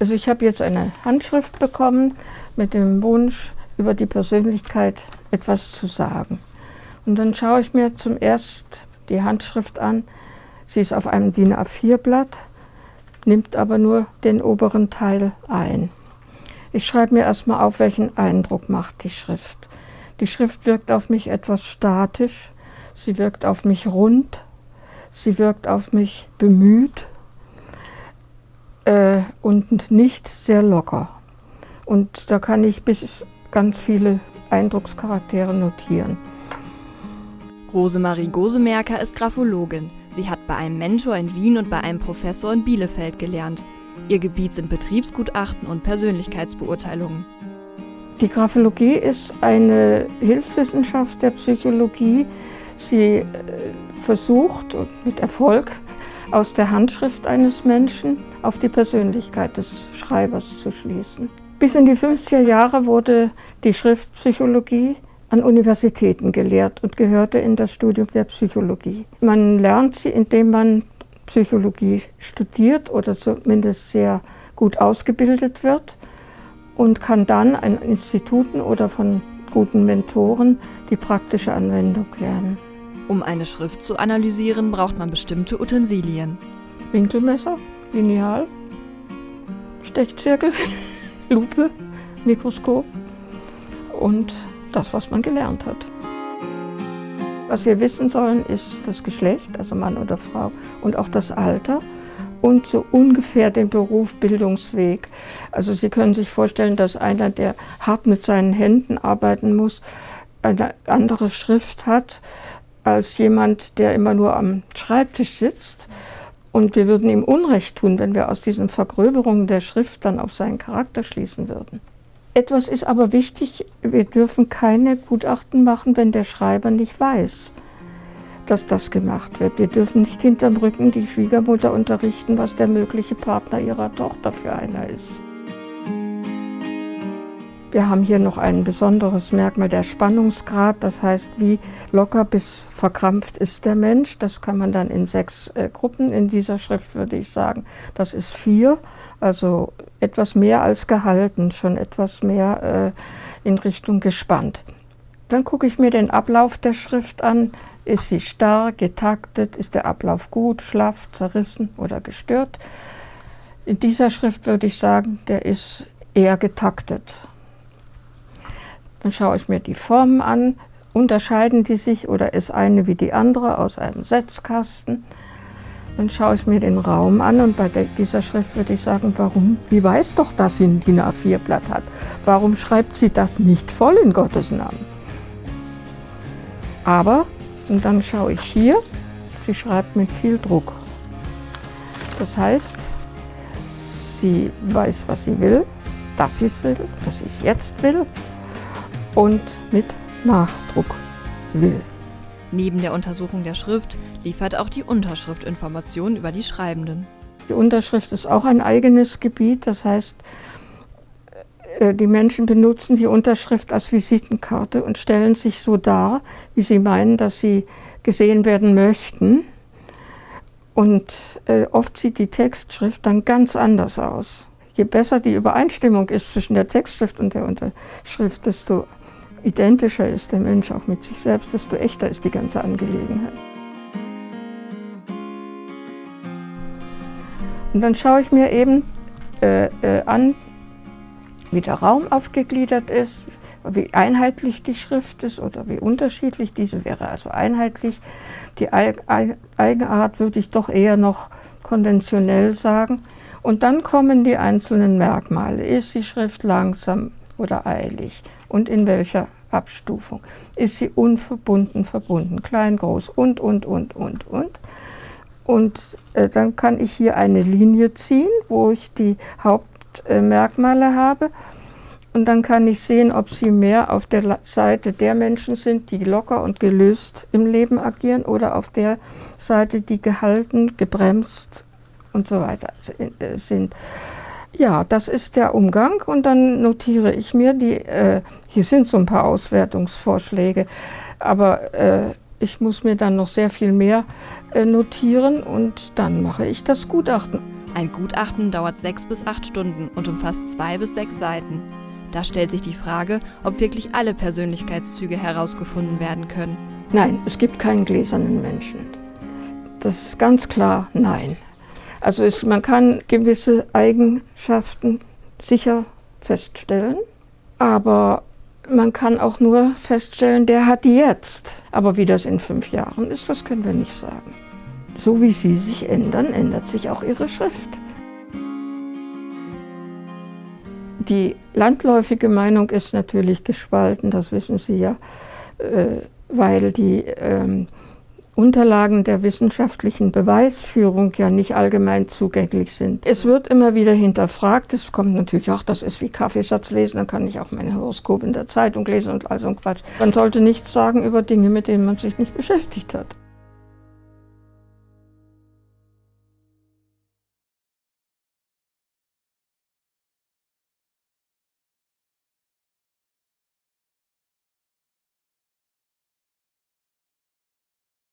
Also ich habe jetzt eine Handschrift bekommen mit dem Wunsch, über die Persönlichkeit etwas zu sagen. Und dann schaue ich mir zum ersten die Handschrift an. Sie ist auf einem DIN A4-Blatt, nimmt aber nur den oberen Teil ein. Ich schreibe mir erstmal auf, welchen Eindruck macht die Schrift. Die Schrift wirkt auf mich etwas statisch, sie wirkt auf mich rund, sie wirkt auf mich bemüht äh, und nicht sehr locker. Und da kann ich bis ganz viele Eindruckscharaktere notieren. Rosemarie Gosemerker ist Graphologin. Sie hat bei einem Mentor in Wien und bei einem Professor in Bielefeld gelernt. Ihr Gebiet sind Betriebsgutachten und Persönlichkeitsbeurteilungen. Die Graphologie ist eine Hilfswissenschaft der Psychologie. Sie äh, versucht mit Erfolg aus der Handschrift eines Menschen auf die Persönlichkeit des Schreibers zu schließen. Bis in die 50er Jahre wurde die Schriftpsychologie an Universitäten gelehrt und gehörte in das Studium der Psychologie. Man lernt sie, indem man Psychologie studiert oder zumindest sehr gut ausgebildet wird und kann dann an Instituten oder von guten Mentoren die praktische Anwendung lernen. Um eine Schrift zu analysieren, braucht man bestimmte Utensilien. Winkelmesser, Lineal, Stechzirkel, Lupe, Mikroskop und das, was man gelernt hat. Was wir wissen sollen, ist das Geschlecht, also Mann oder Frau, und auch das Alter und so ungefähr den Beruf, Bildungsweg. Also Sie können sich vorstellen, dass einer, der hart mit seinen Händen arbeiten muss, eine andere Schrift hat als jemand, der immer nur am Schreibtisch sitzt. Und wir würden ihm Unrecht tun, wenn wir aus diesen Vergröberungen der Schrift dann auf seinen Charakter schließen würden. Etwas ist aber wichtig, wir dürfen keine Gutachten machen, wenn der Schreiber nicht weiß, dass das gemacht wird. Wir dürfen nicht hinterm Rücken die Schwiegermutter unterrichten, was der mögliche Partner ihrer Tochter für einer ist. Wir haben hier noch ein besonderes Merkmal, der Spannungsgrad. Das heißt, wie locker bis verkrampft ist der Mensch. Das kann man dann in sechs äh, Gruppen. In dieser Schrift würde ich sagen, das ist vier. Also etwas mehr als gehalten, schon etwas mehr äh, in Richtung gespannt. Dann gucke ich mir den Ablauf der Schrift an. Ist sie starr, getaktet? Ist der Ablauf gut, schlaff, zerrissen oder gestört? In dieser Schrift würde ich sagen, der ist eher getaktet. Dann schaue ich mir die Formen an. Unterscheiden die sich oder ist eine wie die andere aus einem Setzkasten? Dann schaue ich mir den Raum an und bei dieser Schrift würde ich sagen, warum? Die weiß doch, dass sie ein DIN A4-Blatt hat. Warum schreibt sie das nicht voll in Gottes Namen? Aber, und dann schaue ich hier, sie schreibt mit viel Druck. Das heißt, sie weiß, was sie will, dass sie es will, dass sie es jetzt will und mit Nachdruck will. Neben der Untersuchung der Schrift liefert auch die Unterschrift Informationen über die Schreibenden. Die Unterschrift ist auch ein eigenes Gebiet, das heißt, äh, die Menschen benutzen die Unterschrift als Visitenkarte und stellen sich so dar, wie sie meinen, dass sie gesehen werden möchten. Und äh, oft sieht die Textschrift dann ganz anders aus. Je besser die Übereinstimmung ist zwischen der Textschrift und der Unterschrift, desto identischer ist der Mensch auch mit sich selbst, desto echter ist die ganze Angelegenheit. Und dann schaue ich mir eben äh, äh, an, wie der Raum aufgegliedert ist, wie einheitlich die Schrift ist oder wie unterschiedlich. Diese wäre also einheitlich. Die Eigenart würde ich doch eher noch konventionell sagen. Und dann kommen die einzelnen Merkmale. Ist die Schrift langsam oder eilig? Und in welcher Abstufung. Ist sie unverbunden, verbunden, klein, groß und, und, und, und, und. Und äh, dann kann ich hier eine Linie ziehen, wo ich die Hauptmerkmale äh, habe. Und dann kann ich sehen, ob sie mehr auf der Seite der Menschen sind, die locker und gelöst im Leben agieren oder auf der Seite, die gehalten, gebremst und so weiter äh, sind. Ja, das ist der Umgang und dann notiere ich mir die, äh, hier sind so ein paar Auswertungsvorschläge, aber äh, ich muss mir dann noch sehr viel mehr äh, notieren und dann mache ich das Gutachten. Ein Gutachten dauert sechs bis acht Stunden und umfasst zwei bis sechs Seiten. Da stellt sich die Frage, ob wirklich alle Persönlichkeitszüge herausgefunden werden können. Nein, es gibt keinen gläsernen Menschen. Das ist ganz klar nein. Also es, man kann gewisse Eigenschaften sicher feststellen, aber man kann auch nur feststellen, der hat die jetzt. Aber wie das in fünf Jahren ist, das können wir nicht sagen. So wie sie sich ändern, ändert sich auch ihre Schrift. Die landläufige Meinung ist natürlich gespalten, das wissen Sie ja, äh, weil die ähm, Unterlagen der wissenschaftlichen Beweisführung ja nicht allgemein zugänglich sind. Es wird immer wieder hinterfragt, es kommt natürlich auch, das ist wie Kaffeesatz lesen, dann kann ich auch mein Horoskop in der Zeitung lesen und all so ein Quatsch. Man sollte nichts sagen über Dinge, mit denen man sich nicht beschäftigt hat.